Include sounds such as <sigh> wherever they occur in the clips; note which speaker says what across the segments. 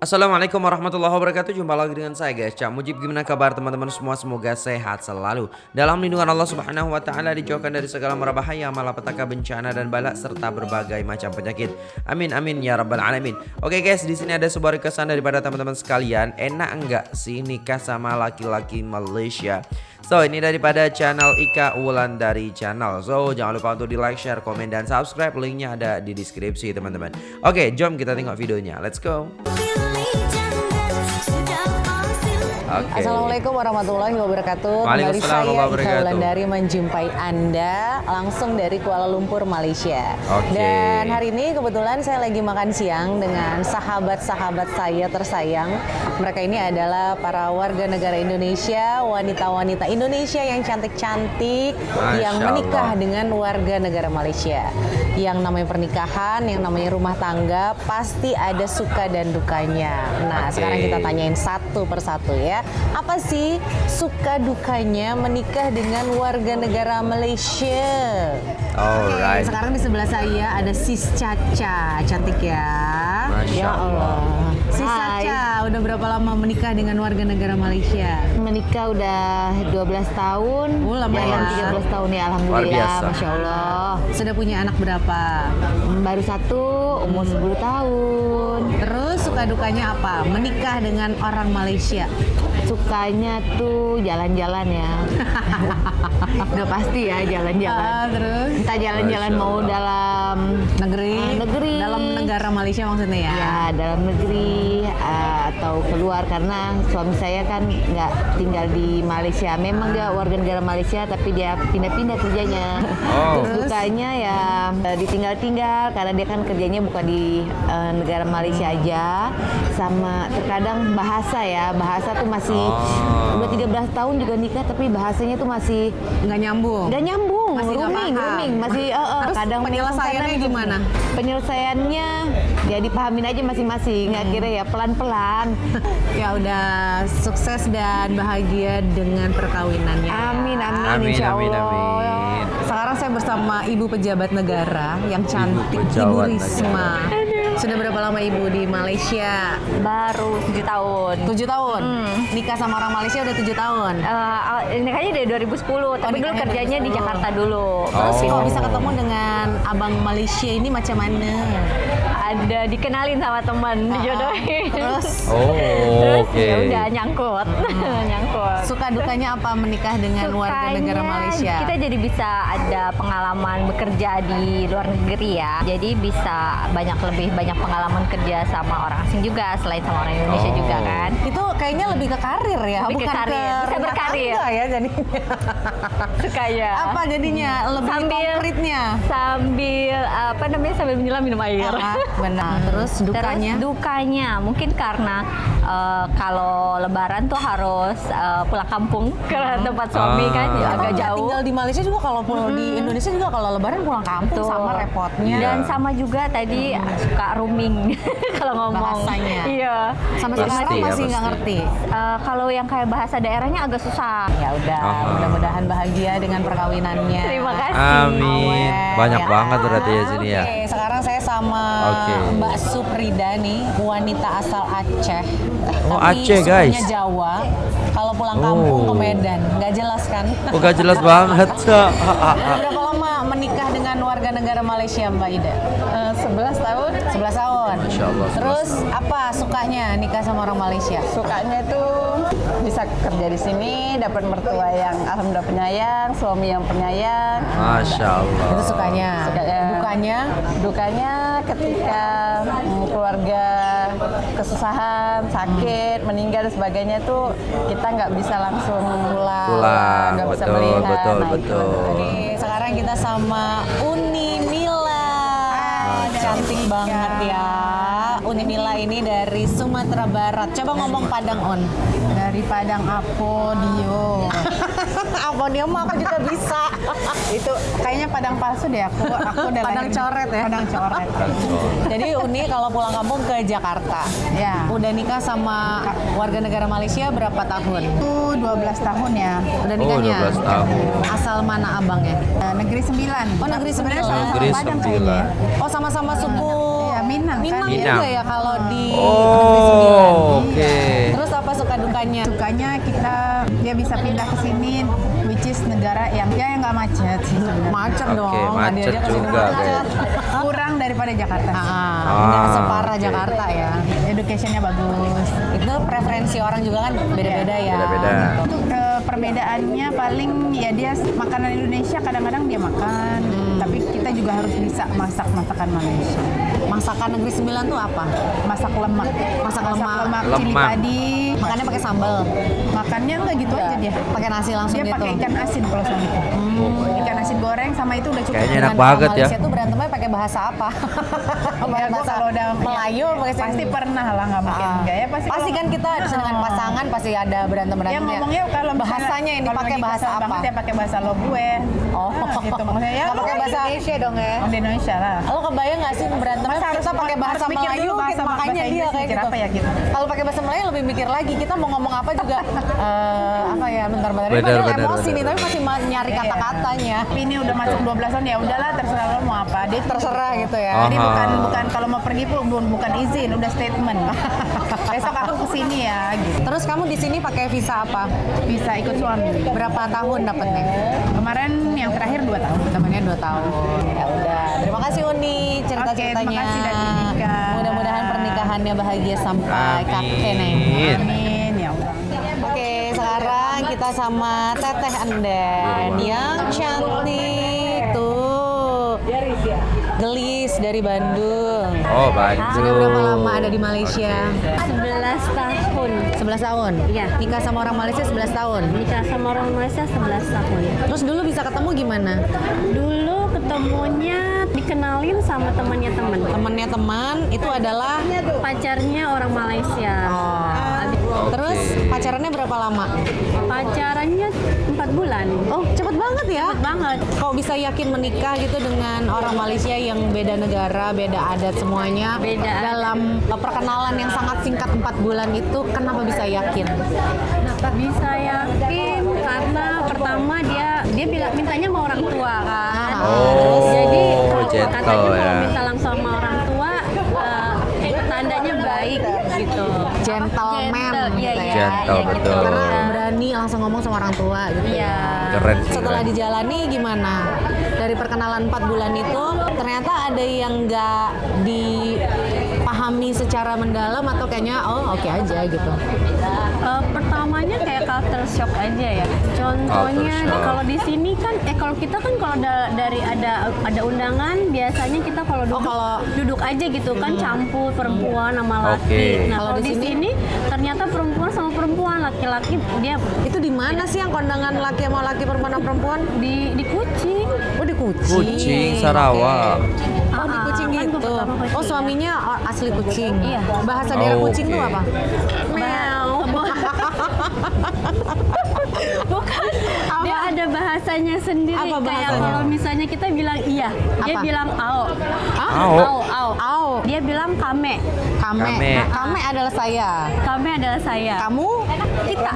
Speaker 1: Assalamualaikum warahmatullahi wabarakatuh. Jumpa lagi dengan saya guys. Cak Mujib gimana kabar teman-teman? Semua Semoga sehat selalu. Dalam lindungan Allah subhanahu wa ta'ala Dijauhkan dari segala merabahaya Malapetaka bencana dan balak Serta berbagai macam penyakit. Amin amin ya rabbal alamin. Oke guys di sini ada sebuah requestan daripada teman-teman sekalian. Enak enggak sih nikah sama laki-laki Malaysia? So ini daripada channel Ika Wulan dari channel. So jangan lupa untuk di like, share, komen, dan subscribe. Linknya ada di deskripsi teman-teman. Oke jom kita tengok videonya. Let's go
Speaker 2: Okay. Assalamualaikum warahmatullahi wabarakatuh.
Speaker 1: Kembali saya
Speaker 2: dari menjumpai Anda langsung dari Kuala Lumpur, Malaysia.
Speaker 1: Okay.
Speaker 2: Dan hari ini kebetulan saya lagi makan siang dengan sahabat-sahabat saya tersayang. Mereka ini adalah para warga negara Indonesia, wanita-wanita Indonesia yang cantik-cantik yang menikah dengan warga negara Malaysia. Yang namanya pernikahan, yang namanya rumah tangga pasti ada suka dan dukanya. Nah, okay. sekarang kita tanyain satu persatu ya apa sih suka dukanya menikah dengan warga negara Malaysia?
Speaker 1: Alright.
Speaker 2: Okay, sekarang di sebelah saya ada Sis Caca, cantik ya.
Speaker 1: Masya ya Allah.
Speaker 2: Sis Hai. Caca, udah berapa lama menikah dengan warga negara Malaysia?
Speaker 3: Menikah udah 12 tahun.
Speaker 2: Oh, lama ya.
Speaker 3: 13 tahun ya, alhamdulillah, masya Allah.
Speaker 2: Sudah punya anak berapa?
Speaker 3: Baru satu, umur hmm. 10 tahun.
Speaker 2: Terus suka dukanya apa? Menikah dengan orang Malaysia?
Speaker 3: Sukanya tuh jalan-jalan ya. <laughs> Udah pasti ya jalan-jalan.
Speaker 2: Uh, terus?
Speaker 3: Entah jalan-jalan mau dalam
Speaker 2: negeri,
Speaker 3: uh, negeri,
Speaker 2: dalam negara Malaysia maksudnya ya?
Speaker 3: Ya dalam negeri uh, atau keluar karena suami saya kan nggak tinggal di Malaysia. Memang dia warga negara Malaysia tapi dia pindah-pindah kerjanya. <laughs> Oh. Terus sukanya ya uh, ditinggal-tinggal karena dia kan kerjanya bukan di uh, negara Malaysia aja. Sama terkadang bahasa ya bahasa tuh masih oh. udah 13 tahun juga nikah tapi bahasanya tuh masih
Speaker 2: nggak nyambung.
Speaker 3: Nggak nyambung,
Speaker 2: masih
Speaker 3: rooming, rooming, masih uh, uh,
Speaker 2: Terus kadang penyelesaiannya gimana?
Speaker 3: Penyelesaiannya ya dipahamin aja masing-masing, nggak hmm. kira ya pelan-pelan.
Speaker 2: Ya udah sukses dan bahagia dengan perkawinannya.
Speaker 3: Amin, amin,
Speaker 1: amin,
Speaker 3: insya
Speaker 1: Allah. amin, amin.
Speaker 2: Sekarang saya bersama Ibu Pejabat Negara yang cantik, Ibu, Ibu Risma. Negara. Sudah berapa lama ibu di Malaysia?
Speaker 3: Baru tujuh tahun.
Speaker 2: Tujuh tahun. Hmm. Nikah sama orang Malaysia udah tujuh tahun.
Speaker 3: Uh, nikahnya dari 2010, oh, tapi dulu kerjanya 2010. di Jakarta dulu.
Speaker 2: Terus oh. kalau bisa ketemu dengan abang Malaysia ini macam mana?
Speaker 3: Ada dikenalin sama teman uh, dijodohin.
Speaker 2: Terus? <laughs>
Speaker 1: Oh
Speaker 3: terus okay. ya udah nyangkut. Hmm. <laughs> nyangkut.
Speaker 2: Suka dukanya apa menikah dengan Sukanya, warga negara Malaysia?
Speaker 3: kita jadi bisa ada pengalaman bekerja di luar negeri ya. Jadi bisa banyak lebih banyak pengalaman kerja sama orang asing juga selain sama orang Indonesia oh. juga kan.
Speaker 2: Itu kayaknya lebih ke karir ya
Speaker 3: lebih
Speaker 2: bukan
Speaker 3: ke karir. ke bisa berkarir.
Speaker 2: ya jadinya. <laughs>
Speaker 3: Suka ya
Speaker 2: apa jadinya? Lebih
Speaker 3: sambil,
Speaker 2: konkretnya?
Speaker 3: sambil apa namanya sambil menyelam minum air.
Speaker 2: Uh, Benar. Hmm. Terus dukanya?
Speaker 3: Terus dukanya mungkin karena uh, kalau Lebaran tuh harus uh, pulang kampung ke hmm. tempat suami kan ya, agak jauh.
Speaker 2: Tinggal di Malaysia juga kalau hmm. di Indonesia juga kalau Lebaran pulang kampung tuh. sama repotnya.
Speaker 3: Dan sama juga tadi hmm. suka rooming <laughs> kalau ngomong.
Speaker 2: Bahasanya.
Speaker 3: Iya.
Speaker 2: Sama sekarang ya, masih nggak ngerti.
Speaker 3: Uh, kalau yang kayak bahasa daerahnya agak susah.
Speaker 2: Ya udah, mudah-mudahan bahagia dengan perkawinannya.
Speaker 3: Terima kasih.
Speaker 1: Amin. Banyak ya. banget berarti ya sini ya.
Speaker 2: Oke, sekarang saya sama okay. Mbak Suprida nih, wanita asal Aceh.
Speaker 1: Oh Tapi Aceh guys.
Speaker 2: Jawa. Kalau pulang kampung oh. ke Medan, nggak jelas kan?
Speaker 1: Oh nggak jelas <laughs> banget.
Speaker 2: Berapa lama menikah dengan warga negara Malaysia Mbak Ida?
Speaker 4: Uh, 11 tahun.
Speaker 2: 11 tahun.
Speaker 1: Insya Allah.
Speaker 2: Terus apa sukanya nikah sama orang Malaysia?
Speaker 4: Sukanya tuh bisa kerja di sini, dapat mertua yang alhamdulillah penyayang, suami yang penyayang.
Speaker 1: Masya Allah.
Speaker 2: Itu sukanya.
Speaker 4: Sukanya.
Speaker 2: Dukanya?
Speaker 4: Dukanya ketika hmm, keluarga kesusahan, sakit, hmm. meninggal dan sebagainya tuh kita nggak bisa langsung pulang,
Speaker 1: pulang
Speaker 4: nggak
Speaker 1: bisa melihat. Betul,
Speaker 4: nah,
Speaker 1: betul.
Speaker 4: Jadi
Speaker 2: sekarang kita sama Uni Mila, ah, cantik banget ya. Uni Mila ini dari Sumatera Barat. Coba ngomong Padang On.
Speaker 4: Dari Padang Apodio. <laughs>
Speaker 2: Apodio mah aku juga bisa. <laughs>
Speaker 4: itu kayaknya Padang palsu deh aku. Aku udah
Speaker 2: Padang coret ya.
Speaker 4: Padang coret.
Speaker 2: Jadi Uni kalau pulang kampung ke Jakarta.
Speaker 4: Ya.
Speaker 2: Udah nikah sama warga negara Malaysia berapa tahun?
Speaker 4: Itu 12 tahun ya.
Speaker 2: Udah nikahnya?
Speaker 1: Oh, 12 tahun.
Speaker 2: Asal mana abangnya?
Speaker 4: Uh, negeri Sembilan.
Speaker 2: Oh, Negeri Sembilan.
Speaker 1: Negeri
Speaker 4: Padang
Speaker 1: Sembilan.
Speaker 2: Oh, sama-sama suku.
Speaker 4: Iya Minang,
Speaker 2: Minang
Speaker 4: kan.
Speaker 2: juga
Speaker 1: Minang.
Speaker 2: ya kalau di.
Speaker 1: Oh, oke.
Speaker 2: Terus apa suka dukanya?
Speaker 4: Sukanya kita dia bisa pindah ke sini, which is negara yang ya yang nggak macet sih sebenarnya.
Speaker 2: Macet
Speaker 1: Oke,
Speaker 2: dong.
Speaker 1: macet
Speaker 2: ke sini
Speaker 1: juga
Speaker 2: macet.
Speaker 4: Kurang daripada Jakarta. sih.
Speaker 2: Ah, nggak
Speaker 1: Ah,
Speaker 2: separah
Speaker 1: oke.
Speaker 2: Jakarta ya.
Speaker 4: Educationnya bagus.
Speaker 2: Itu preferensi orang juga kan beda-beda ya.
Speaker 1: Beda-beda.
Speaker 4: Untuk perbedaannya paling ya dia makanan Indonesia kadang-kadang dia makan,
Speaker 2: Hmm.
Speaker 4: tapi kita juga harus bisa masak masakan Malaysia.
Speaker 2: Masakan Negeri Sembilan tuh apa?
Speaker 4: Masak lemak,
Speaker 2: Masak lemak.
Speaker 4: cili
Speaker 1: Lemak.
Speaker 4: padi.
Speaker 2: Makannya pakai sambal.
Speaker 4: Makannya enggak gitu aja dia.
Speaker 2: Pakai nasi langsung
Speaker 4: Dia
Speaker 2: gitu.
Speaker 4: pakai ikan asin kalau sama itu. Ikan asin goreng sama itu udah cukup.
Speaker 1: Kayaknya enak banget
Speaker 2: orang
Speaker 1: ya.
Speaker 2: Pakai bahasa apa? <laughs>
Speaker 4: Ya, gua kalau udah
Speaker 2: Melayu pakai
Speaker 4: pasti pernah lah nggak mungkin
Speaker 2: Ah.
Speaker 4: enggak ya pasti.
Speaker 2: pasti
Speaker 4: kalau-
Speaker 2: kan kita dengan
Speaker 4: Oh.
Speaker 2: pasangan pasti ada berantem
Speaker 4: Ya
Speaker 2: berantem
Speaker 4: ngomongnya kalau misalnya-
Speaker 2: bahasanya yang dipakai
Speaker 4: lagi
Speaker 2: bahasa apa?
Speaker 4: banget ya pakai bahasa lo gue.
Speaker 2: Oh,
Speaker 4: Nah, gitu maksudnya ya.
Speaker 2: Pakai bahasa Indonesia dong ya?
Speaker 4: Di Indonesia lah.
Speaker 2: Lo kebayang nggak sih
Speaker 4: harus-
Speaker 2: kita pakai bahasa Melayu,
Speaker 4: dulu bahasa-
Speaker 2: makanya
Speaker 4: bahasa
Speaker 2: dia kayak gitu.
Speaker 4: apa ya gitu.
Speaker 2: Kalau pakai bahasa Melayu lebih mikir lagi kita mau ngomong apa juga <laughs> eh, apa ya bentar-bentar ini padahal emosi nih tapi masih ma- nyari
Speaker 4: Iya.
Speaker 2: kata-katanya.
Speaker 4: Ini udah masuk 12 tahun ya udahlah terserah lo mau apa. Dia
Speaker 2: Terserah gitu ya.
Speaker 1: Oh.
Speaker 4: Jadi
Speaker 1: Aha.
Speaker 4: bukan bukan kalau mau pergi pun bukan, bukan izin, udah statement. <laughs> Besok aku ke sini ya gitu.
Speaker 2: Terus kamu di sini pakai visa apa?
Speaker 4: Bisa ikut suami.
Speaker 2: Berapa tahun dapetnya?
Speaker 4: Kemarin yang terakhir 2 tahun.
Speaker 2: Temennya dua tahun. Ya udah. Terima kasih Uni cerita-ceritanya.
Speaker 4: Oke, terima kasih.
Speaker 2: Mudah-mudahan pernikahannya bahagia sampai
Speaker 1: Amin.
Speaker 2: kakek nih.
Speaker 4: Amin ya Allah.
Speaker 2: Oke, sekarang kita sama Teteh Anden yang cantik. Gelis dari Bandung.
Speaker 1: Oh, Bandung.
Speaker 2: Sudah berapa lama ada di Malaysia?
Speaker 5: 11 tahun
Speaker 2: 11 tahun?
Speaker 5: Iya.
Speaker 2: Nikah sama orang Malaysia 11 tahun?
Speaker 5: nikah sama orang Malaysia 11 tahun
Speaker 2: Terus dulu bisa ketemu gimana?
Speaker 5: dulu ketemunya dikenalin sama temannya teman
Speaker 2: Temennya teman itu adalah
Speaker 5: pacarnya orang Malaysia
Speaker 2: Oh. Terus pacarannya berapa lama?
Speaker 5: pacarannya 4 bulan
Speaker 2: Oh, cepet banget ya?
Speaker 5: cepet banget
Speaker 2: Kok bisa yakin menikah gitu dengan orang Malaysia yang beda negara, beda adat semuanya?
Speaker 5: Beda.
Speaker 2: Dalam perkenalan yang sangat singkat 4 bulan itu, kenapa bisa yakin?
Speaker 5: bisa yakin karena pertama dia dia bilang mintanya sama orang tua kan
Speaker 1: Oh,
Speaker 5: jadi
Speaker 1: gentle
Speaker 5: katanya kalau
Speaker 1: ya.
Speaker 5: minta langsung sama orang tua eh, tandanya baik gitu
Speaker 2: Gentleman
Speaker 5: Gentle, iya,
Speaker 2: ya.
Speaker 5: iya, iya,
Speaker 1: betul.
Speaker 2: Karena berani langsung ngomong sama orang tua gitu
Speaker 5: Iya.
Speaker 2: ya.
Speaker 1: Keren sih.
Speaker 2: Setelah
Speaker 1: keren.
Speaker 2: dijalani gimana? Dari perkenalan 4 bulan itu ternyata ada yang nggak dipahami secara mendalam atau kayaknya oh oke aja gitu.
Speaker 5: Eh, pertamanya kayak culture shock aja ya. Contohnya kalau di sini kan eh kalau kita kan kalau da- dari ada ada undangan biasanya kita kalau duduk
Speaker 2: kalau-
Speaker 5: duduk aja gitu kan campur perempuan sama laki.
Speaker 1: Oke.
Speaker 5: Nah,
Speaker 2: Kalau di sini
Speaker 5: ternyata perempuan sama perempuan, laki-laki dia
Speaker 2: Itu di mana sih yang kondangan laki sama laki perempuan sama perempuan?
Speaker 5: di di kucing.
Speaker 2: Oh di Kucing.
Speaker 1: Kucing Sarawak.
Speaker 2: Oh di
Speaker 5: Ah,
Speaker 2: Kucing
Speaker 5: kan
Speaker 2: gitu.
Speaker 5: pertama kucing,
Speaker 2: Oh
Speaker 5: ya.
Speaker 2: suaminya oh, asli Kucing.
Speaker 5: Iya.
Speaker 2: Bahasa daerah
Speaker 1: Oh,
Speaker 2: Kucing
Speaker 1: oke.
Speaker 2: tuh apa?
Speaker 5: Meow. <laughs> Bukan. Dia ada bahasanya sendiri
Speaker 2: Apa
Speaker 5: kayak
Speaker 2: bahasanya?
Speaker 5: kalau misalnya kita bilang iya, dia
Speaker 2: Apa?
Speaker 5: bilang ao.
Speaker 1: Ao.
Speaker 5: Ao, ao.
Speaker 2: Au.
Speaker 5: Dia bilang kame.
Speaker 2: Kame.
Speaker 1: Kame.
Speaker 2: Kame adalah saya.
Speaker 5: Kame adalah saya.
Speaker 2: Kamu?
Speaker 5: Kita.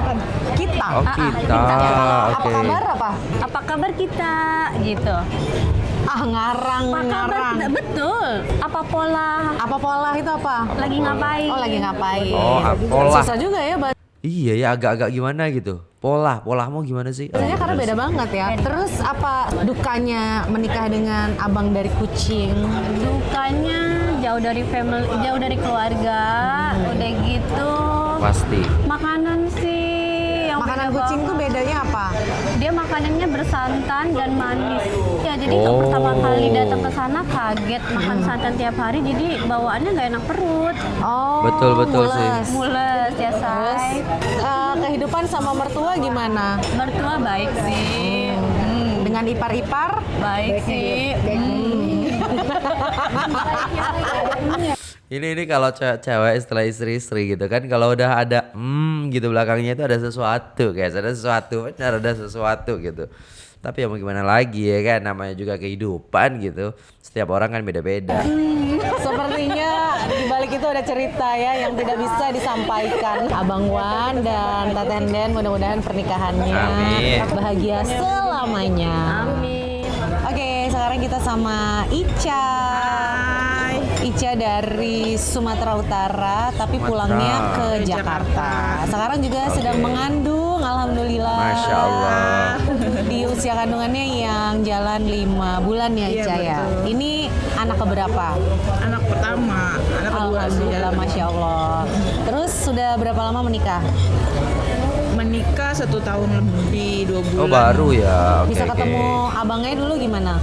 Speaker 2: Kita.
Speaker 1: Oh,
Speaker 5: Ah, ah,
Speaker 1: kita.
Speaker 2: Apa
Speaker 1: Oke.
Speaker 2: kabar apa?
Speaker 5: Apa kabar kita? Gitu.
Speaker 2: Ah ngarang
Speaker 5: Apa kabar
Speaker 2: ngarang.
Speaker 5: kita? Betul. Apa pola?
Speaker 2: Apa pola itu apa?
Speaker 5: Lagi ngapain?
Speaker 2: Oh lagi ngapain?
Speaker 1: Oh, ah, pola.
Speaker 2: Susah juga ya
Speaker 1: Iya ya agak-agak gimana gitu. Pola, polamu gimana sih?
Speaker 2: karena beda banget ya. Terus apa dukanya menikah dengan abang dari kucing?
Speaker 5: Dukanya jauh dari family, jauh dari keluarga, udah gitu.
Speaker 1: Pasti.
Speaker 5: Yang
Speaker 2: Makanan kucing tuh bedanya apa?
Speaker 5: dia makanannya bersantan dan manis. Ya jadi
Speaker 1: Oh.
Speaker 5: pertama kali datang ke sana kaget makan santan tiap hari jadi bawaannya nggak enak perut.
Speaker 2: Oh,
Speaker 1: Betul, betul sih.
Speaker 2: mules.
Speaker 5: Mules ya say.
Speaker 2: eh, kehidupan sama mertua gimana?
Speaker 5: Mertua baik sih. Hmm,
Speaker 2: Dengan ipar-ipar?
Speaker 5: baik sih. Hmm. <laughs>
Speaker 1: Ini ini kalau ce- cewek setelah istri-istri gitu kan kalau udah ada hmm gitu belakangnya itu ada sesuatu guys, ada sesuatu, benar ada sesuatu gitu. Tapi ya mau gimana lagi ya kan namanya juga kehidupan gitu. Setiap orang kan beda-beda. <laughs>
Speaker 2: Sepertinya di balik itu ada cerita ya yang tidak bisa disampaikan. Abang Wan dan Tatenden mudah-mudahan pernikahannya
Speaker 1: Amin.
Speaker 2: bahagia selamanya.
Speaker 5: Amin.
Speaker 2: Oke, sekarang kita sama Ica. Ica dari Sumatera Utara, tapi
Speaker 1: Sumatera.
Speaker 2: pulangnya ke Jakarta. Sekarang juga sedang mengandung, alhamdulillah.
Speaker 1: Masya Allah. <laughs>
Speaker 2: Di usia kandungannya yang jalan lima bulan ya
Speaker 6: Iya,
Speaker 2: Ica ya.
Speaker 6: betul.
Speaker 2: Ini anak keberapa?
Speaker 6: Anak pertama, anak kedua.
Speaker 2: Alhamdulillah, masya Allah. Terus sudah berapa lama menikah?
Speaker 6: Menikah satu tahun lebih dua bulan.
Speaker 1: Oh baru ya. Oke,
Speaker 2: Bisa ketemu abangnya dulu gimana?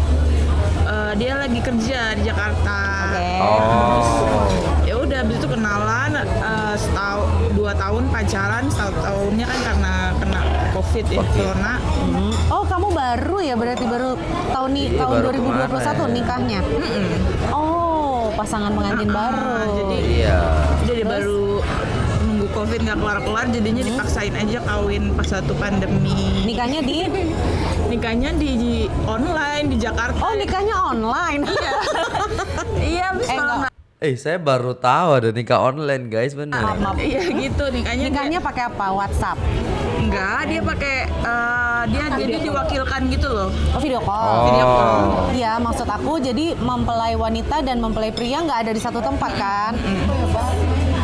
Speaker 6: Kerja di Jakarta.
Speaker 2: Oke.
Speaker 1: Oh.
Speaker 6: Ya udah, habis itu kenalan eh, setahun, dua tahun pacaran, satu tahunnya kan karena kena covid ya, corona.
Speaker 2: Hmm. Oh kamu baru ya berarti baru tahun nih
Speaker 1: Iya,
Speaker 2: tahun
Speaker 1: baru
Speaker 2: 2021
Speaker 1: kemarin.
Speaker 2: nikahnya. Oh pasangan pengantin
Speaker 6: Ah,
Speaker 2: baru.
Speaker 6: jadi
Speaker 1: Iya.
Speaker 6: Jadi baru nunggu covid nggak kelar-kelar, jadinya dipaksain aja kawin pas satu pandemi.
Speaker 2: nikahnya di <laughs>
Speaker 6: Nikahnya di, di online di Jakarta.
Speaker 2: Oh nikahnya online.
Speaker 6: Iya, <laughs> habis
Speaker 2: Eh,
Speaker 6: malam
Speaker 2: enggak.
Speaker 1: Eh saya baru tahu ada nikah online guys bener.
Speaker 2: Maaf.
Speaker 6: Iya gitu nikahnya.
Speaker 2: Nikahnya pakai apa? WhatsApp.
Speaker 6: enggak, dia pakai eh, dia jadi diwakilkan gitu loh.
Speaker 2: Oh video call.
Speaker 1: Oh.
Speaker 6: Video call.
Speaker 2: Iya maksud aku jadi mempelai wanita dan mempelai pria nggak ada di satu tempat kan?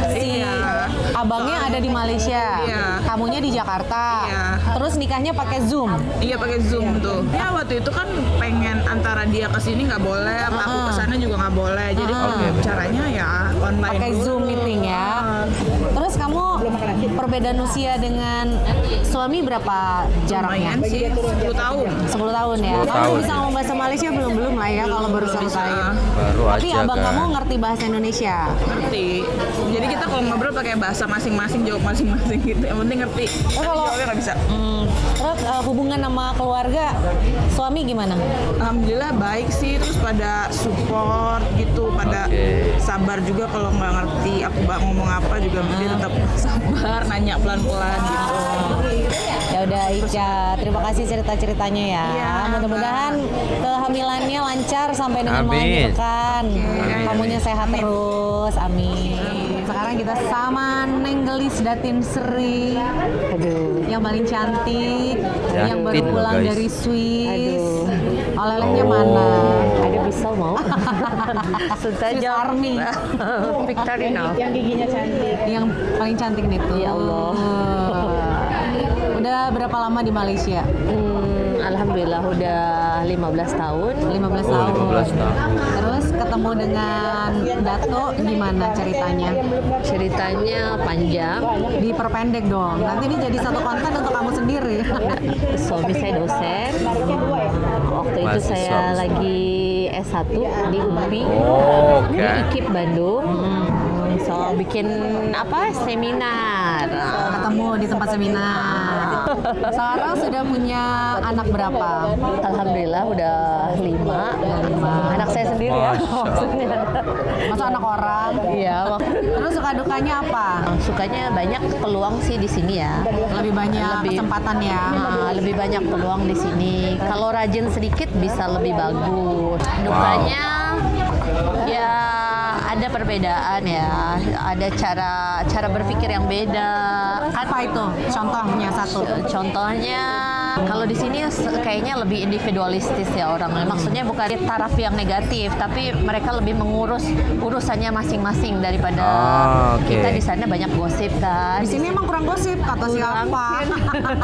Speaker 2: Si
Speaker 6: Iya.
Speaker 2: abangnya ada di Malaysia,
Speaker 6: Iya.
Speaker 2: kamunya di Jakarta.
Speaker 6: Iya.
Speaker 2: Terus nikahnya pakai Zoom.
Speaker 6: Iya pakai zoom tuh. Ya waktu itu kan pengen antara dia ke sini nggak boleh, apa aku ke sana juga nggak boleh. Jadi
Speaker 2: Ah.
Speaker 6: kalau caranya ya online
Speaker 2: pakai. Zoom meeting ya. Terus kamu perbedaan usia dengan suami berapa jaraknya?
Speaker 6: Lumayan sih 10 tahun.
Speaker 2: 10 tahun ya.
Speaker 1: 10
Speaker 2: Kamu
Speaker 1: tahun.
Speaker 2: bisa ngomong bahasa Malaysia belum belum lah ya kalau baru satu
Speaker 6: Bisa.
Speaker 2: tahun.
Speaker 1: Baru
Speaker 2: Tapi
Speaker 1: aja
Speaker 2: abang
Speaker 1: kan.
Speaker 2: kamu ngerti bahasa Indonesia.
Speaker 6: Ngerti. Jadi kita kalau ngobrol pakai bahasa masing-masing, jawab masing-masing gitu. Yang penting ngerti. Tapi
Speaker 2: kalau-
Speaker 6: jawabnya nggak bisa.
Speaker 2: Hmm, terus eh, hubungan sama keluarga suami gimana?
Speaker 6: Alhamdulillah baik sih, terus pada support gitu, pada
Speaker 1: Oke.
Speaker 6: sabar juga kalau nggak ngerti aku bak ngomong apa juga dia tetap sabar, nanya pelan-pelan gitu.
Speaker 2: Ya udah Ica, terima kasih cerita-ceritanya ya.
Speaker 6: Iya,
Speaker 2: Mudah-mudahan kehamilannya lancar sampai dengan
Speaker 1: Amin.
Speaker 2: melahirkan. Kamunya sehat terus. Amin. Sekarang kita sama Neng Gelis Datin Sri.
Speaker 3: Aduh.
Speaker 2: Yang paling cantik, yang baru pulang
Speaker 1: guys.
Speaker 2: dari Swiss.
Speaker 3: Aduh.
Speaker 2: Oleh-olehnya
Speaker 1: Oh.
Speaker 2: mana?
Speaker 3: Pisau mau? <laughs>
Speaker 2: Swiss Army. <laughs>
Speaker 3: Victorino.
Speaker 6: Yang giginya cantik.
Speaker 2: Yang paling cantik nih tuh.
Speaker 3: Ya Allah. <laughs>
Speaker 2: Udah berapa lama di Malaysia?
Speaker 3: Hmm, Alhamdulillah udah 15 tahun.
Speaker 2: 15
Speaker 1: Oh,
Speaker 2: tahun.
Speaker 1: 15 tahun.
Speaker 2: Terus ketemu dengan Dato gimana ceritanya?
Speaker 3: Ceritanya panjang.
Speaker 2: Diperpendek dong. Nanti ini jadi satu konten untuk kamu sendiri.
Speaker 3: Suami saya dosen. Waktu itu
Speaker 1: Mahasiswa
Speaker 3: saya
Speaker 1: besar.
Speaker 3: lagi S1 di UPI.
Speaker 1: Oh.
Speaker 3: Di IKIP Bandung. So bikin apa seminar.
Speaker 2: Ketemu di tempat seminar. <laughs> Sekarang sudah punya anak berapa?
Speaker 3: Alhamdulillah udah lima. Anak saya sendiri ya. Maksudnya.
Speaker 2: Masa anak orang?
Speaker 3: Iya. <laughs>
Speaker 2: Terus suka dukanya apa?
Speaker 3: Sukanya banyak peluang sih di sini ya.
Speaker 2: Lebih banyak
Speaker 3: Lebih-
Speaker 2: kesempatan ya.
Speaker 3: Ah, lebih banyak peluang di sini. Kalau rajin sedikit bisa lebih bagus. Dukanya ya ada perbedaan ya. Ada cara cara berpikir yang beda.
Speaker 2: Apa itu? Contohnya satu.
Speaker 3: Contohnya kalau di sini kayaknya lebih individualistis ya orangnya. Maksudnya bukan di taraf yang negatif, tapi mereka lebih mengurus urusannya masing-masing daripada
Speaker 1: Ah, oke.
Speaker 3: kita di sana banyak gosip kan.
Speaker 2: Di sini emang kurang gosip kata siapa?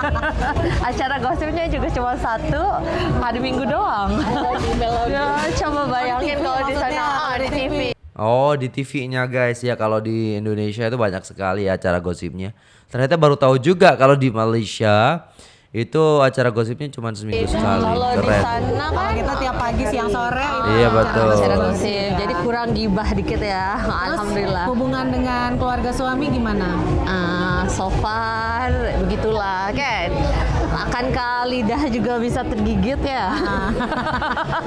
Speaker 2: <laughs>
Speaker 3: Acara gosipnya juga cuma satu hari Minggu doang. ya, coba bayangin kalau di sana di TV.
Speaker 1: Oh di TV-nya guys ya kalau di Indonesia itu banyak sekali acara gosipnya. Ternyata baru tahu juga kalau di Malaysia itu acara gosipnya cuma seminggu sekali.
Speaker 3: Kalau di
Speaker 1: Keren.
Speaker 3: sana kan
Speaker 2: kita tiap pagi siang sore itu
Speaker 1: Iya,
Speaker 2: acara
Speaker 1: betul.
Speaker 3: acara
Speaker 2: gosip.
Speaker 3: jadi kurang gibah dikit ya.
Speaker 2: Terus
Speaker 3: Alhamdulillah.
Speaker 2: hubungan dengan keluarga suami gimana?
Speaker 3: Ah, so far begitulah kan. Akankah lidah juga bisa tergigit ya?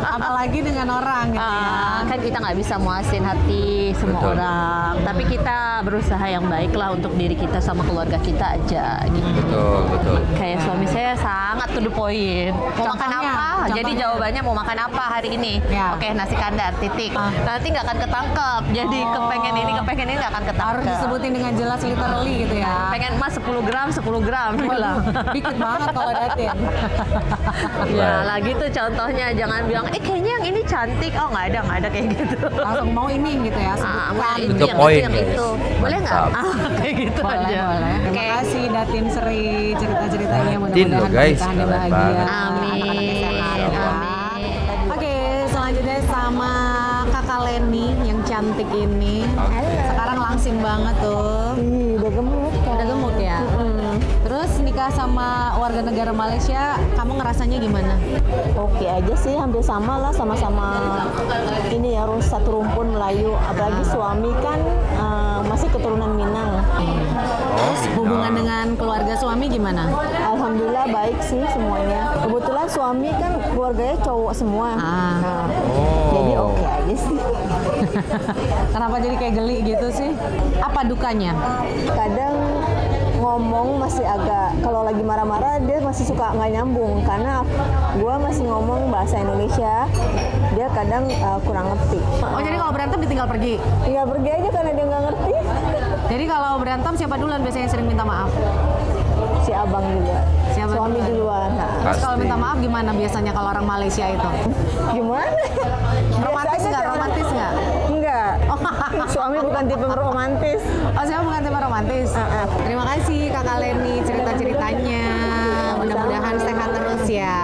Speaker 2: Apalagi dengan orang gitu ya.
Speaker 3: Ah, kan kita nggak bisa muasin hati semua
Speaker 1: Betul.
Speaker 3: orang, tapi kita berusaha yang baik lah untuk diri kita sama keluarga kita aja gitu.
Speaker 1: Betul betul.
Speaker 3: Kayak suami saya sangat to the point. Mau makan
Speaker 2: Contohnya?
Speaker 3: apa? Jadi
Speaker 2: Contohnya?
Speaker 3: jawabannya mau makan apa hari ini?
Speaker 2: Ya.
Speaker 3: Oke nasi kandar titik.
Speaker 2: Ah.
Speaker 3: Nanti nggak akan ketangkep. Jadi
Speaker 2: Oh.
Speaker 3: kepengen ini kepengen ini nggak akan ketangkep.
Speaker 2: Harus disebutin dengan jelas literally gitu ya.
Speaker 3: Pengen emas 10 gram 10 gram bilang.
Speaker 2: Dikit banget kalau Datin.
Speaker 3: Ya lagi tuh contohnya jangan bilang eh kayaknya yang ini cantik. Oh nggak ada nggak ada kayak gitu.
Speaker 2: Langsung mau ini gitu ya,
Speaker 3: Ah,
Speaker 2: sebutkan.
Speaker 3: mau itu
Speaker 1: Itu
Speaker 3: yang
Speaker 1: poin,
Speaker 3: itu yang itu. Boleh nggak? Ah, <laughs> kayak gitu
Speaker 2: boleh,
Speaker 3: aja.
Speaker 2: boleh. Terima
Speaker 3: Oke.
Speaker 2: kasih Datin Seri cerita-ceritanya mudah-mudahan
Speaker 1: guys.
Speaker 2: bahagia.
Speaker 1: banget.
Speaker 3: Amin.
Speaker 2: Ya.
Speaker 3: Amin.
Speaker 2: Oke, selanjutnya sama Kakak Leni yang cantik ini. Sekarang langsing banget tuh.
Speaker 4: udah gemuk
Speaker 2: Udah gemuk nikah sama warga negara Malaysia, kamu ngerasanya gimana?
Speaker 4: Oke aja sih, hampir sama lah sama-sama ini ya satu rumpun Melayu. Apalagi suami kan eh, masih keturunan Minang.
Speaker 2: Terus hubungan dengan keluarga suami gimana?
Speaker 4: Alhamdulillah baik sih semuanya. Kebetulan suami kan keluarganya cowok semua.
Speaker 2: Ah.
Speaker 4: Nah,
Speaker 1: Oh.
Speaker 4: jadi oke aja sih. <laughs>
Speaker 2: Kenapa jadi kayak geli gitu sih? Apa dukanya?
Speaker 4: Kadang ngomong masih agak kalau lagi marah-marah dia masih suka nggak nyambung karena gua masih ngomong bahasa Indonesia dia kadang eh, kurang ngerti
Speaker 2: Oh jadi kalau berantem ditinggal pergi?
Speaker 4: tinggal pergi aja karena dia nggak ngerti
Speaker 2: Jadi kalau berantem siapa duluan biasanya sering minta maaf?
Speaker 4: si abang juga
Speaker 2: Siapa
Speaker 4: suami
Speaker 2: duluan?
Speaker 4: duluan nah,
Speaker 2: Terus kalau minta maaf gimana biasanya kalau orang Malaysia itu?
Speaker 4: gimana
Speaker 2: Romantis nggak? Romantis nggak?
Speaker 4: Suami bukan tipe romantis
Speaker 2: Oh saya bukan tema romantis.
Speaker 4: Ah, ah.
Speaker 2: Terima kasih Kakak Leni cerita-ceritanya. Mudah-mudahan sehat terus ya.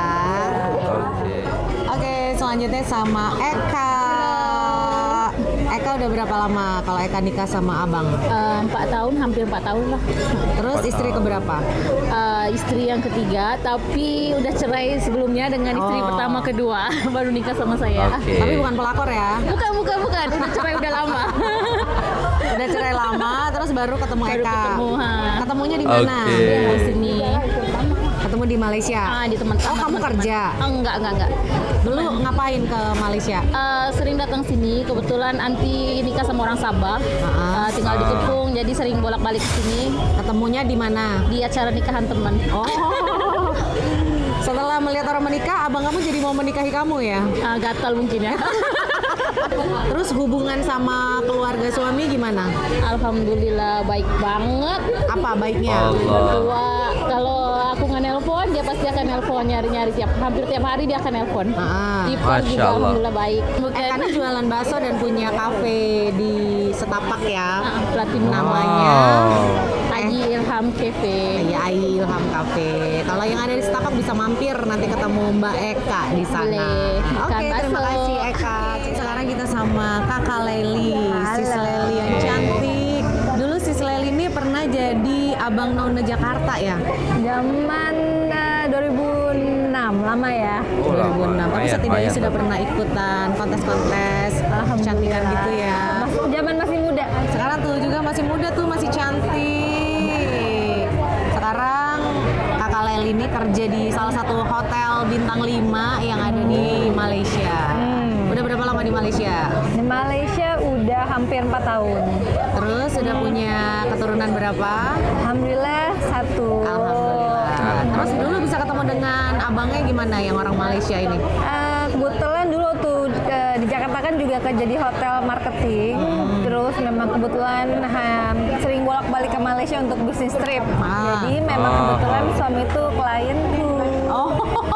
Speaker 1: Oke.
Speaker 2: Oke, selanjutnya sama Eka. Eka udah berapa lama kalau Eka nikah sama abang?
Speaker 5: Eh, Empat tahun, hampir empat tahun lah.
Speaker 2: Terus istri keberapa?
Speaker 5: Eh, istri yang ketiga, tapi udah cerai sebelumnya dengan istri
Speaker 2: Oh.
Speaker 5: pertama kedua, <laughs> baru nikah sama saya.
Speaker 1: Oke.
Speaker 2: Tapi bukan pelakor ya.
Speaker 5: Bukan, bukan, bukan. Udah cerai udah lama. <laughs>
Speaker 2: Udah cerai lama, terus baru ketemu
Speaker 5: Baru
Speaker 2: Eka.
Speaker 5: ketemu, ha.
Speaker 2: Ketemunya di mana?
Speaker 1: Oke.
Speaker 5: Di sini.
Speaker 2: Ketemu di Malaysia.
Speaker 5: Ah, di teman
Speaker 2: Oh, kamu kerja?
Speaker 5: Oh, enggak, enggak, enggak.
Speaker 2: Dulu ngapain ke Malaysia?
Speaker 5: Eh, sering datang sini, kebetulan anti nikah sama orang Sabah.
Speaker 2: Ah.
Speaker 5: Eh, tinggal di Kepung, jadi sering bolak-balik ke sini
Speaker 2: Ketemunya di mana?
Speaker 5: di acara nikahan teman.
Speaker 2: Oh. <laughs> Setelah melihat orang menikah, abang kamu jadi mau menikahi kamu ya?
Speaker 5: Ah, gatal mungkin ya. <laughs>
Speaker 2: Terus hubungan sama keluarga suami gimana?
Speaker 5: Alhamdulillah baik banget.
Speaker 2: Apa baiknya?
Speaker 1: Allah.
Speaker 5: Dia pasti akan nelpon nyari-nyari tiap hampir tiap hari dia akan nelpon.
Speaker 2: Ah.
Speaker 5: Ipon
Speaker 1: Masya
Speaker 5: juga
Speaker 1: Allah.
Speaker 5: alhamdulillah baik. Bukan
Speaker 2: ini jualan bakso dan punya kafe di Setapak ya.
Speaker 5: Ah, platinum
Speaker 2: Namanya
Speaker 1: Wow.
Speaker 5: Haji Ilham Cafe.
Speaker 2: Ya, Ai Ilham Cafe. Kalau yang ada di Setapak bisa mampir nanti ketemu Mbak Eka di sana. Oke,
Speaker 5: Ikan
Speaker 2: terima kasih Eka. Sekarang kita sama Kakak Leli, Sis Leli yang cantik. Dulu Sis Leli ini pernah jadi Abang None Jakarta ya?
Speaker 4: zaman eh, 2006 lama ya
Speaker 2: 2006. Tapi
Speaker 1: lumayan,
Speaker 2: setidaknya sudah pernah ikutan kontes-kontes kecantikan gitu ya.
Speaker 4: Mas- zaman masih muda
Speaker 2: Sekarang tuh juga masih muda tuh masih cantik. Sekarang kakak Leli ini kerja di salah satu hotel bintang 5 yang ada di Malaysia. Udah berapa lama di Malaysia?
Speaker 4: di Malaysia udah hampir 4 tahun
Speaker 2: Terus sudah punya keturunan berapa?
Speaker 4: Alhamdulillah satu
Speaker 2: Alhamdulillah. Terus dulu bisa ketemu dengan abangnya gimana yang orang Malaysia ini?
Speaker 4: Eh, kebetulan dulu tuh eh, di Jakarta kan juga kerja di hotel marketing. Terus memang kebetulan ha, sering bolak-balik ke Malaysia untuk bisnis trip.
Speaker 2: Ah.
Speaker 4: Jadi memang
Speaker 1: Ah.
Speaker 4: kebetulan suami itu klienku.
Speaker 2: Oh,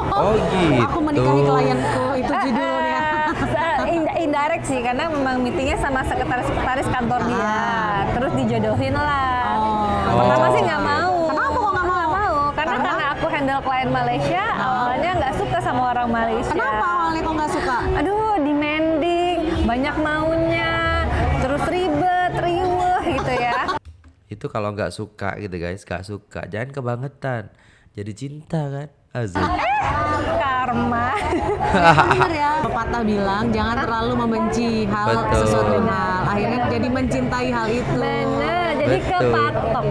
Speaker 1: Oh gitu.
Speaker 2: aku menikahi klienku itu judulnya.
Speaker 4: Eh, <laughs> ind- indirect sih karena memang meetingnya sama sekretaris-sekretaris kantor dia.
Speaker 2: Ah.
Speaker 4: Terus dijodohin lah.
Speaker 2: Oh.
Speaker 4: Pertama
Speaker 1: Oh.
Speaker 4: sih nggak mau. Handle klien Malaysia, awalnya nggak suka sama orang Malaysia.
Speaker 2: Kenapa awalnya kok nggak suka?
Speaker 4: Aduh, demanding, banyak maunya, terus ribet, riuh gitu ya. <laughs>
Speaker 1: Itu kalau nggak suka gitu guys, nggak suka. Jangan kebangetan. Jadi cinta kan? Azul.
Speaker 4: Karma.
Speaker 2: Bener ya. Pepatah bilang jangan terlalu membenci hal
Speaker 1: Betul.
Speaker 2: sesuatu hal. Akhirnya jadi mencintai hal itu.
Speaker 4: Bener, jadi
Speaker 1: Betul.
Speaker 4: kepatok.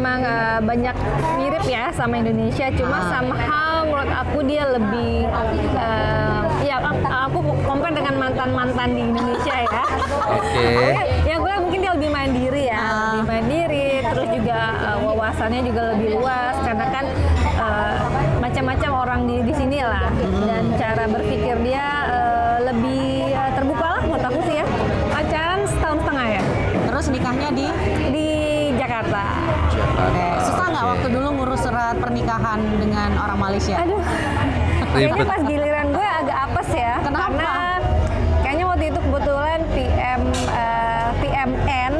Speaker 4: Memang memang eh, banyak mirip ya sama Indonesia, cuma
Speaker 2: Ah.
Speaker 4: somehow menurut aku dia lebih eh, ya aku compare dengan mantan-mantan di Indonesia ya.
Speaker 1: Oke.
Speaker 4: Ya gue mungkin dia lebih mandiri ya,
Speaker 2: Ah.
Speaker 4: lebih mandiri, terus juga eh, wawasannya juga lebih luas karena kan eh, macam-macam orang di di sini lah dan cara berpikir dia eh, lebih eh, terbuka lah menurut aku sih ya. Pacaran setahun setengah ya
Speaker 2: Terus nikahnya di
Speaker 4: di Jakarta. Jakarta.
Speaker 2: Oke, susah nggak
Speaker 1: Oke.
Speaker 2: waktu dulu ngurus surat pernikahan dengan orang Malaysia?
Speaker 4: Aduh, <laughs> kayaknya pas giliran gue agak apes ya.
Speaker 2: Kenapa?
Speaker 4: Karena kayaknya waktu itu kebetulan PM eh, PMN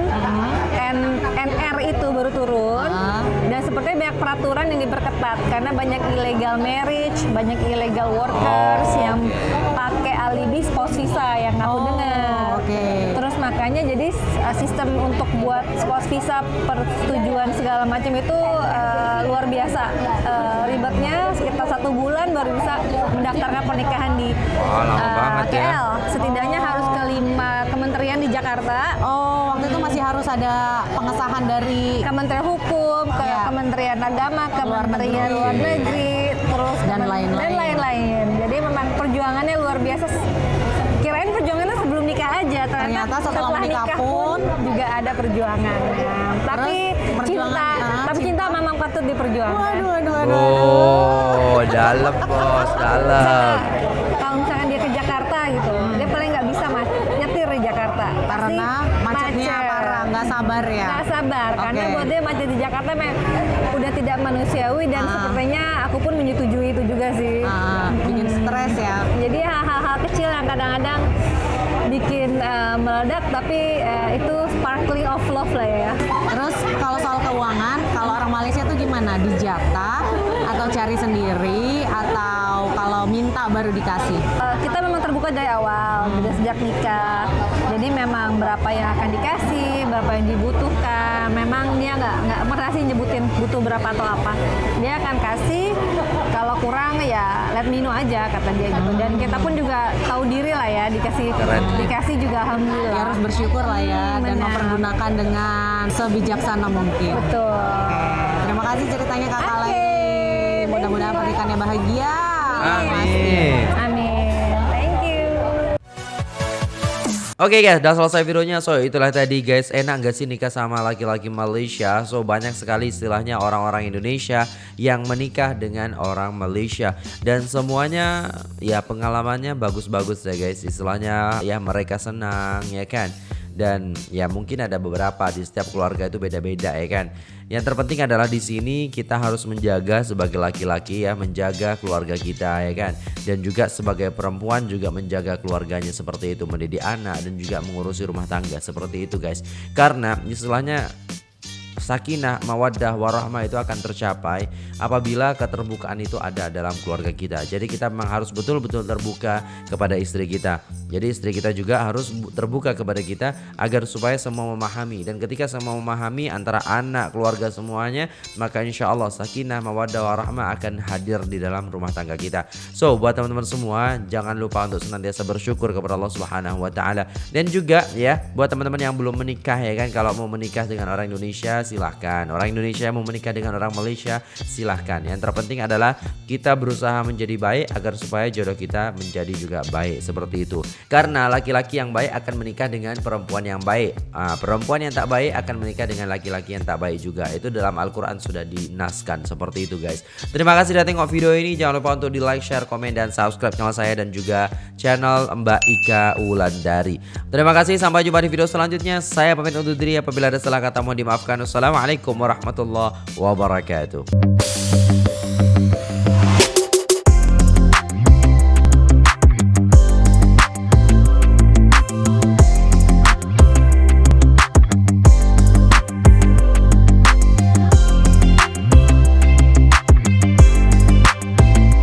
Speaker 4: N, NR itu baru turun
Speaker 2: Ah.
Speaker 4: dan sepertinya banyak peraturan yang diperketat karena banyak illegal marriage, banyak illegal workers
Speaker 1: Oh,
Speaker 4: yang
Speaker 1: oke.
Speaker 4: pakai alibi spouse visa yang aku
Speaker 2: Oh,
Speaker 4: dengar.
Speaker 2: oke.
Speaker 4: Terus makanya jadi uh, sistem untuk buat spouse visa persetujuan segala macam itu uh, luar biasa Uh, ribetnya sekitar satu bulan baru bisa mendaftarkan pernikahan di
Speaker 1: Wah, lama
Speaker 4: uh,
Speaker 1: banget ya.
Speaker 4: KL. Setidaknya harus ke lima kementerian di Jakarta.
Speaker 2: Oh, waktu itu masih harus ada pengesahan dari
Speaker 4: Kementerian Hukum, ke
Speaker 2: Iya.
Speaker 4: Kementerian Agama, Kementerian
Speaker 2: negeri.
Speaker 4: Luar Negeri, terus
Speaker 2: Dan lain-lain.
Speaker 4: dan lain-lain. Jadi memang perjuangannya luar biasa. Kirain perjuangannya sebelum nikah aja, ternyata,
Speaker 2: setelah menikah
Speaker 4: nikah
Speaker 2: pun
Speaker 4: juga ada perjuangan. Tapi
Speaker 2: perjuangan,
Speaker 4: cinta,
Speaker 2: ah,
Speaker 4: tapi cinta memang patut diperjuangkan.
Speaker 2: Waduh, aduh, aduh.
Speaker 1: Oh, dalam bos, dalam.
Speaker 4: Kalau misalkan dia ke Jakarta gitu, dia paling nggak bisa mas nyetir di Jakarta. Pasti
Speaker 2: Karena macetnya
Speaker 4: macet.
Speaker 2: parah, nggak sabar ya.
Speaker 4: Nggak sabar, karena
Speaker 2: Oke.
Speaker 4: buat dia macet di Jakarta memang udah tidak manusiawi dan
Speaker 2: Ah.
Speaker 4: sepertinya aku pun menyetujui itu juga sih.
Speaker 2: Ah, bikin stres ya.
Speaker 4: Jadi hal-hal kecil yang kadang-kadang bikin eh, meledak, tapi eh, itu sparkling of love lah ya.
Speaker 2: Terus kalau soal keuangan, kalau orang Malaysia tuh gimana? Dijatah atau cari sendiri atau kalau minta baru dikasih?
Speaker 4: Eh, kita dari awal, dari sejak nikah. Jadi memang berapa yang akan dikasih, berapa yang dibutuhkan. Memang dia nggak nggak pernah sih nyebutin butuh berapa atau apa. Dia akan kasih. Kalau kurang ya let me know aja kata dia gitu. Dan kita pun juga tahu diri lah ya dikasih
Speaker 1: Keren.
Speaker 4: dikasih juga
Speaker 2: Ya,
Speaker 4: alhamdulillah.
Speaker 2: harus bersyukur lah ya
Speaker 4: Hmm,
Speaker 2: dan mempergunakan dengan sebijaksana mungkin.
Speaker 4: Betul.
Speaker 2: Terima kasih ceritanya Kakak
Speaker 4: Oke,
Speaker 2: Laili. Mudah-mudahan pernikahannya bahagia.
Speaker 1: Amin.
Speaker 4: Amin.
Speaker 1: Oke guys, udah selesai videonya. So itulah tadi guys, enak gak sih nikah sama laki-laki Malaysia? So banyak sekali istilahnya orang-orang Indonesia yang menikah dengan orang Malaysia dan semuanya ya pengalamannya bagus-bagus ya guys. Istilahnya ya mereka senang ya kan. Dan ya mungkin ada beberapa di setiap keluarga itu beda-beda ya kan. Yang terpenting adalah di sini kita harus menjaga sebagai laki-laki ya, menjaga keluarga kita ya kan. Dan juga sebagai perempuan juga menjaga keluarganya seperti itu, mendidik anak dan juga mengurusi rumah tangga seperti itu guys. Karena istilahnya sakinah, mawaddah, warahmah itu akan tercapai apabila keterbukaan itu ada dalam keluarga kita. Jadi kita memang harus betul-betul terbuka kepada istri kita. Jadi istri kita juga harus bu- terbuka kepada kita agar supaya semua memahami dan ketika semua memahami antara anak, keluarga semuanya, maka insya Allah sakinah, mawaddah, warahmah akan hadir di dalam rumah tangga kita. So buat teman-teman semua jangan lupa untuk senantiasa bersyukur kepada Allah Subhanahu Wa Taala dan juga ya buat teman-teman yang belum menikah ya kan kalau mau menikah dengan orang Indonesia silahkan. Orang Indonesia mau menikah dengan orang Malaysia silahkan. Yang terpenting adalah kita berusaha menjadi baik agar supaya jodoh kita menjadi juga baik. Seperti itu. Karena laki-laki yang baik akan menikah dengan perempuan yang baik. Ah, perempuan yang tak baik akan menikah dengan laki-laki yang tak baik juga. Itu dalam Al-Quran sudah dinaskan. Seperti itu guys. Terima kasih sudah tengok video ini. Jangan lupa untuk di like share komen dan subscribe channel saya dan juga channel Mbak Ika Wulandari. Terima kasih. Sampai jumpa di video selanjutnya. Saya pamit undur diri. Apabila ada salah kata mohon dimaafkan wassalamualaikum warahmatullahi wabarakatuh